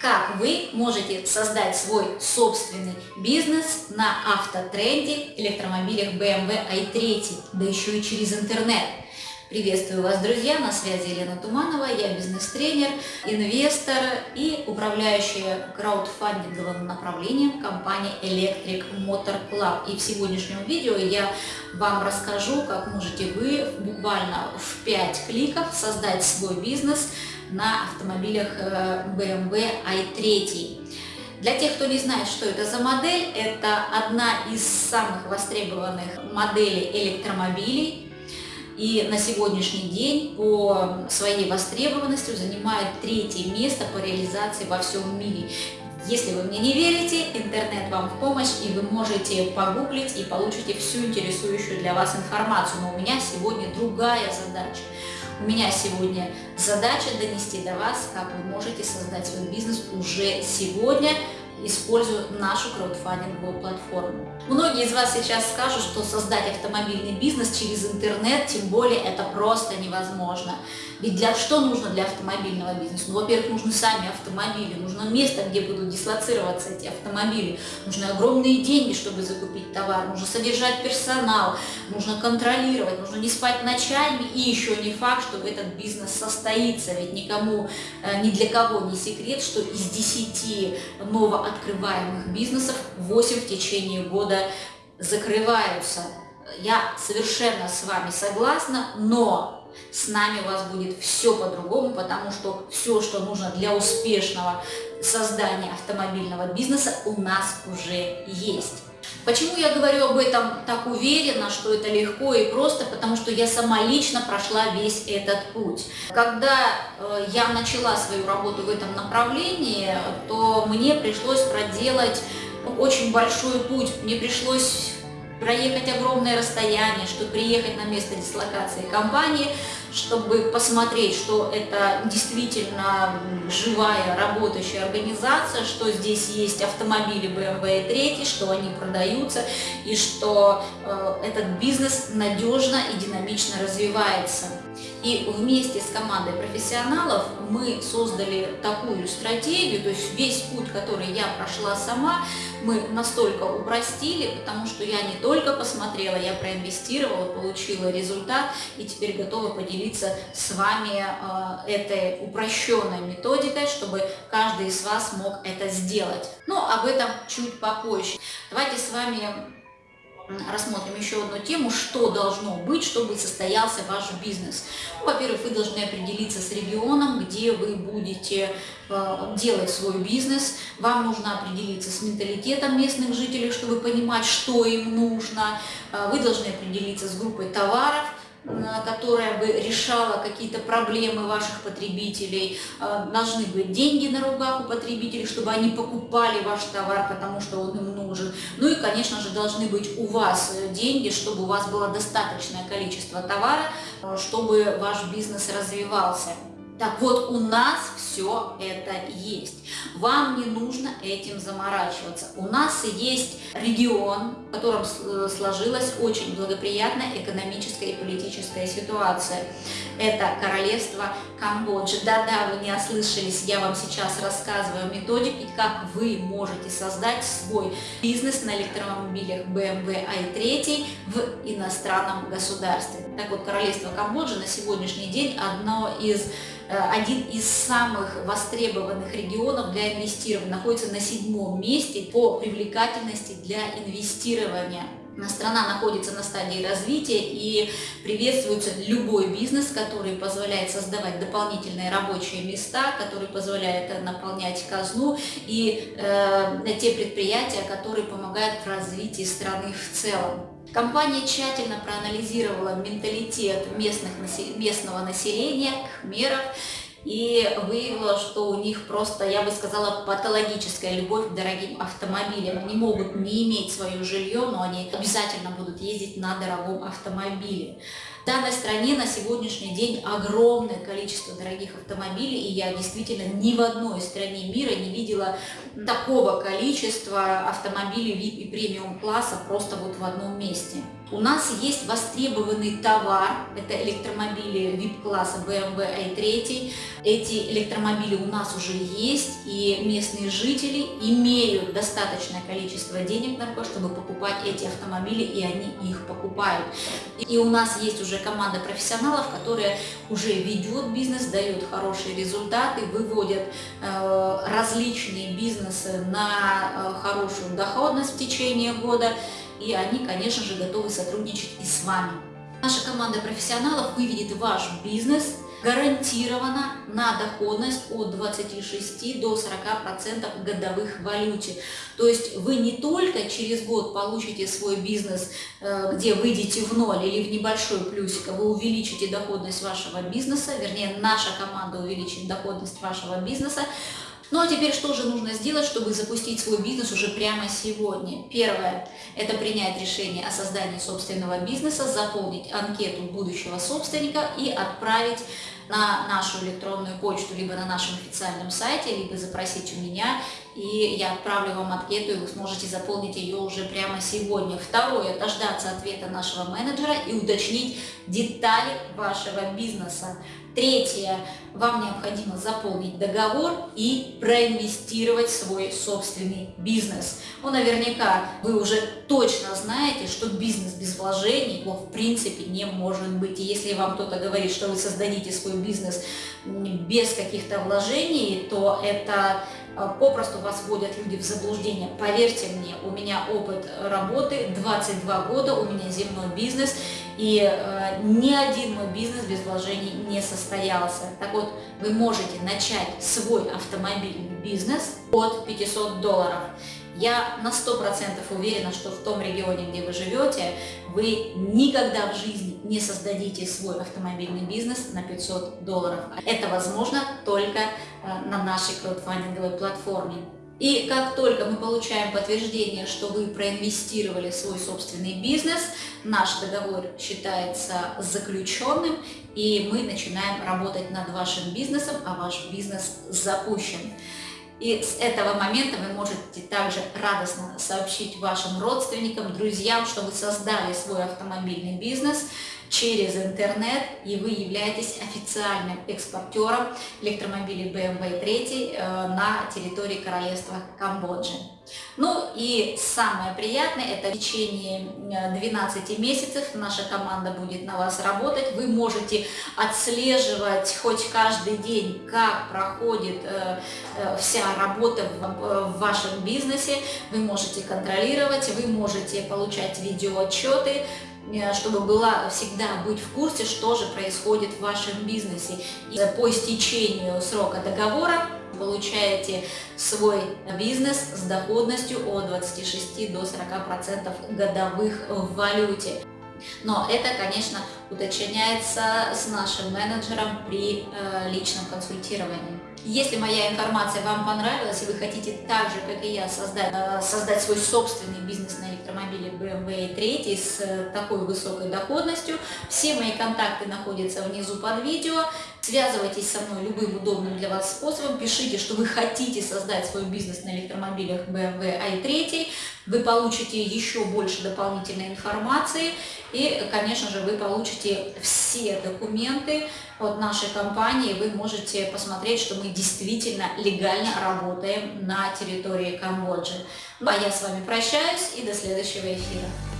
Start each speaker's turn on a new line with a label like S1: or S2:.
S1: Как вы можете создать свой собственный бизнес на автотренде электромобилях BMW i3, да еще и через интернет. Приветствую вас, друзья! На связи Елена Туманова, я бизнес-тренер, инвестор и управляющая краудфандинговым направлением компании Electric Motor Club. И в сегодняшнем видео я вам расскажу, как можете вы буквально в 5 кликов создать свой бизнес на автомобилях э, BMW i3. Для тех, кто не знает, что это за модель, это одна из самых востребованных моделей электромобилей и на сегодняшний день по своей востребованности занимает третье место по реализации во всем мире. Если вы мне не верите, интернет вам в помощь, и вы можете погуглить и получите всю интересующую для вас информацию. Но у меня сегодня другая задача. У меня сегодня задача донести до вас, как вы можете создать свой бизнес уже сегодня, используя нашу краудфандинговую платформу. Многие из вас сейчас скажут, что создать автомобильный бизнес через интернет, тем более это просто невозможно. Ведь для что нужно для автомобильного бизнеса? Ну, во-первых, нужны сами автомобили, нужно место, где будут дислоцироваться эти автомобили, нужны огромные деньги, чтобы закупить товар, нужно содержать персонал, нужно контролировать, нужно не спать ночами, и еще не факт, что этот бизнес состоится, ведь никому, э, ни для кого не секрет, что из 10 новооткрываемых бизнесов 8 в течение года закрываются. Я совершенно с вами согласна, но с нами у вас будет все по-другому, потому что все, что нужно для успешного создания автомобильного бизнеса, у нас уже есть. Почему я говорю об этом так уверенно, что это легко и просто? Потому что я сама лично прошла весь этот путь. Когда э, я начала свою работу в этом направлении, то мне пришлось проделать очень большой путь. Мне пришлось проехать огромное расстояние, чтобы приехать на место дислокации компании, чтобы посмотреть, что это действительно живая работающая организация, что здесь есть автомобили BMW 3, что они продаются и что э, этот бизнес надежно и динамично развивается. И вместе с командой профессионалов мы создали такую стратегию, то есть весь путь, который я прошла сама, мы настолько упростили, потому что я не только посмотрела, я проинвестировала, получила результат и теперь готова поделиться с вами э, этой упрощенной методикой, чтобы каждый из вас мог это сделать. Но об этом чуть попозже. Давайте с вами рассмотрим еще одну тему, что должно быть, чтобы состоялся ваш бизнес. Ну, Во-первых, вы должны определиться с регионом, где вы будете э, делать свой бизнес. Вам нужно определиться с менталитетом местных жителей, чтобы понимать, что им нужно. Э, вы должны определиться с группой товаров, которая бы решала какие-то проблемы ваших потребителей. Э, должны быть деньги на руках у потребителей, чтобы они покупали ваш товар, потому что он им нужен. Ну и, конечно же, должны быть у вас э, деньги, чтобы у вас было достаточное количество товара, э, чтобы ваш бизнес развивался. Так вот, у нас все это есть. Вам не нужно этим заморачиваться. У нас есть регион, в котором сложилась очень благоприятная экономическая и политическая ситуация. Это королевство Камбоджа. Да-да, вы не ослышались, я вам сейчас рассказываю методики, как вы можете создать свой бизнес на электромобилях BMW i3 в иностранном государстве. Так вот, королевство Камбоджа на сегодняшний день одно из Э, один из самых востребованных регионов для инвестирования, находится на седьмом месте по привлекательности для инвестирования. Страна находится на стадии развития и приветствуется любой бизнес, который позволяет создавать дополнительные рабочие места, который позволяет наполнять казну и э, те предприятия, которые помогают в развитии страны в целом. Компания тщательно проанализировала менталитет местных, местного населения, кхмеров, и выявила, что у них просто, я бы сказала, патологическая любовь к дорогим автомобилям. Они могут не иметь свое жилье, но они обязательно будут ездить на дорогом автомобиле. В данной стране на сегодняшний день огромное количество дорогих автомобилей, и я действительно ни в одной стране мира не видела такого количества автомобилей VIP и премиум класса просто вот в одном месте. У нас есть востребованный товар, это электромобили VIP-класса BMW i3. Эти электромобили у нас уже есть, и местные жители имеют достаточное количество денег на то, чтобы покупать эти автомобили, и они их покупают. И у нас есть уже команда профессионалов, которая уже ведет бизнес, дает хорошие результаты, выводят э, различные бизнесы на э, хорошую доходность в течение года и они, конечно же, готовы сотрудничать и с вами. Наша команда профессионалов выведет ваш бизнес гарантированно на доходность от 26 до 40% годовых в валюте. То есть вы не только через год получите свой бизнес, э, где выйдете в ноль или в небольшой плюсик, а вы увеличите доходность вашего бизнеса, вернее наша команда увеличит доходность вашего бизнеса, ну а теперь что же нужно сделать, чтобы запустить свой бизнес уже прямо сегодня? Первое – это принять решение о создании собственного бизнеса, заполнить анкету будущего собственника и отправить на нашу электронную почту, либо на нашем официальном сайте, либо запросить у меня, и я отправлю вам анкету, и вы сможете заполнить ее уже прямо сегодня. Второе – дождаться ответа нашего менеджера и уточнить детали вашего бизнеса. Третье. Вам необходимо заполнить договор и проинвестировать свой собственный бизнес. Ну, наверняка вы уже точно знаете, что бизнес без вложений его в принципе не может быть. И если вам кто-то говорит, что вы создадите свой бизнес без каких-то вложений, то это попросту вас вводят люди в заблуждение. Поверьте мне, у меня опыт работы, 22 года, у меня земной бизнес, и э, ни один мой бизнес без вложений не состоялся. Так вот, вы можете начать свой автомобильный бизнес от 500 долларов. Я на 100% уверена, что в том регионе, где вы живете, вы никогда в жизни не создадите свой автомобильный бизнес на 500 долларов. Это возможно только э, на нашей краудфандинговой платформе. И как только мы получаем подтверждение, что вы проинвестировали свой собственный бизнес, наш договор считается заключенным, и мы начинаем работать над вашим бизнесом, а ваш бизнес запущен. И с этого момента вы можете также радостно сообщить вашим родственникам, друзьям, что вы создали свой автомобильный бизнес через интернет, и вы являетесь официальным экспортером электромобилей BMW 3 э, на территории Королевства Камбоджи. Ну и самое приятное, это в течение 12 э, месяцев наша команда будет на вас работать. Вы можете отслеживать хоть каждый день, как проходит э, вся работа в вашем бизнесе. Вы можете контролировать, вы можете получать видеоотчеты, чтобы была всегда быть в курсе, что же происходит в вашем бизнесе. И по истечению срока договора получаете свой бизнес с доходностью от 26 до 40 процентов годовых в валюте. Но это, конечно, уточняется с нашим менеджером при э, личном консультировании. Если моя информация вам понравилась, и вы хотите так же, как и я, создать, э, создать свой собственный бизнес на электромобиле BMW 3 с э, такой высокой доходностью, все мои контакты находятся внизу под видео. Связывайтесь со мной любым удобным для вас способом, пишите, что вы хотите создать свой бизнес на электромобилях BMW i3, вы получите еще больше дополнительной информации и, конечно же, вы получите все документы от нашей компании, вы можете посмотреть, что мы действительно легально работаем на территории Камбоджи. А я с вами прощаюсь и до следующего эфира.